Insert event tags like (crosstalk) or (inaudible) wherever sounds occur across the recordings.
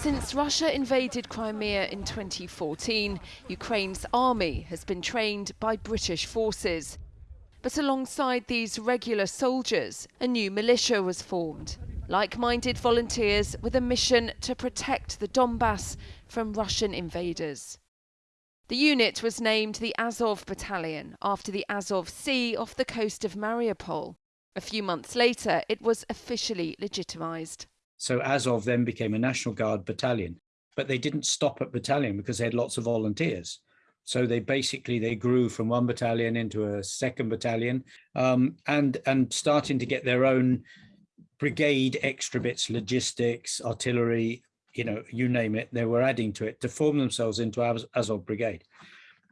Since Russia invaded Crimea in 2014, Ukraine's army has been trained by British forces. But alongside these regular soldiers, a new militia was formed. Like minded volunteers with a mission to protect the Donbass from Russian invaders. The unit was named the Azov Battalion after the Azov Sea off the coast of Mariupol. A few months later, it was officially legitimised. So Azov then became a National Guard battalion, but they didn't stop at battalion because they had lots of volunteers. So they basically they grew from one battalion into a second battalion, um, and and starting to get their own brigade extra bits, logistics, artillery, you know, you name it, they were adding to it to form themselves into Azov Brigade.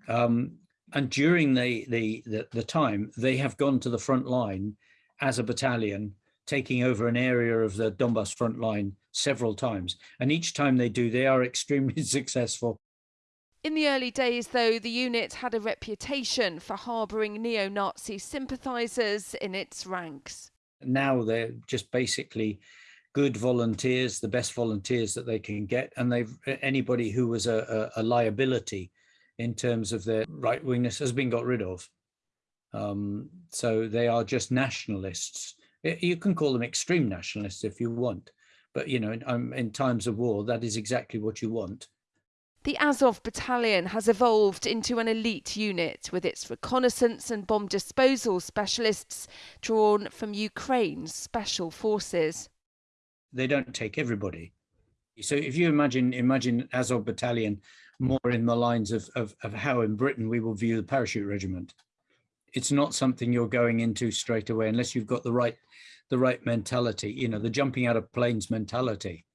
Um, and during the, the, the, the time, they have gone to the front line as a battalion, taking over an area of the Donbass front line several times. And each time they do, they are (laughs) extremely successful. In the early days, though, the unit had a reputation for harbouring neo Nazi sympathisers in its ranks. Now they're just basically good volunteers, the best volunteers that they can get, and they've anybody who was a, a, a liability in terms of their right wingness has been got rid of. Um, so they are just nationalists. You can call them extreme nationalists if you want, but you know, in, um, in times of war, that is exactly what you want. The Azov battalion has evolved into an elite unit with its reconnaissance and bomb disposal specialists drawn from Ukraine's special forces they don't take everybody. So if you imagine imagine Azov battalion more in the lines of, of, of how in Britain we will view the parachute regiment. It's not something you're going into straight away unless you've got the right the right mentality, you know, the jumping out of planes mentality.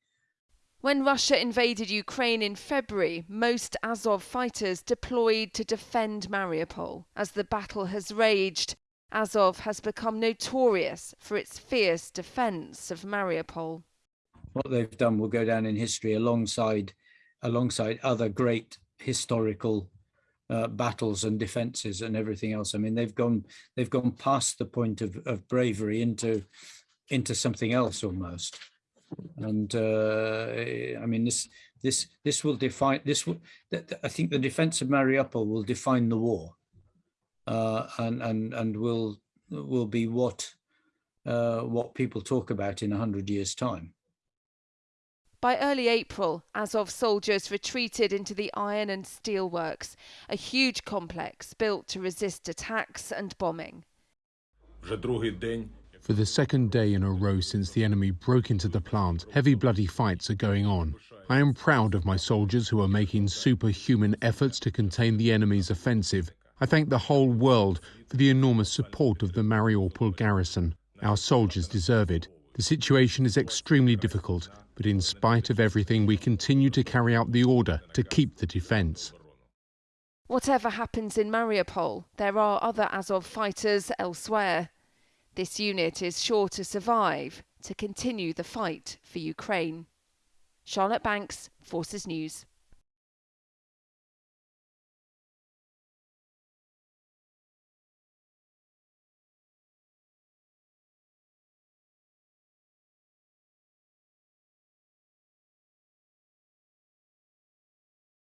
When Russia invaded Ukraine in February, most Azov fighters deployed to defend Mariupol. As the battle has raged, Azov has become notorious for its fierce defence of Mariupol. What they've done will go down in history alongside, alongside other great historical uh, battles and defences and everything else. I mean, they've gone they've gone past the point of, of bravery into into something else almost. And uh, I mean, this this this will define this. Will, I think the defence of Mariupol will define the war uh, and and and will will be what uh, what people talk about in a hundred years' time. By early April, Azov soldiers retreated into the iron and steel works, a huge complex built to resist attacks and bombing. For the second day in a row since the enemy broke into the plant, heavy bloody fights are going on. I am proud of my soldiers who are making superhuman efforts to contain the enemy's offensive I thank the whole world for the enormous support of the Mariupol garrison. Our soldiers deserve it. The situation is extremely difficult, but in spite of everything, we continue to carry out the order to keep the defence. Whatever happens in Mariupol, there are other Azov fighters elsewhere. This unit is sure to survive to continue the fight for Ukraine. Charlotte Banks, Forces News.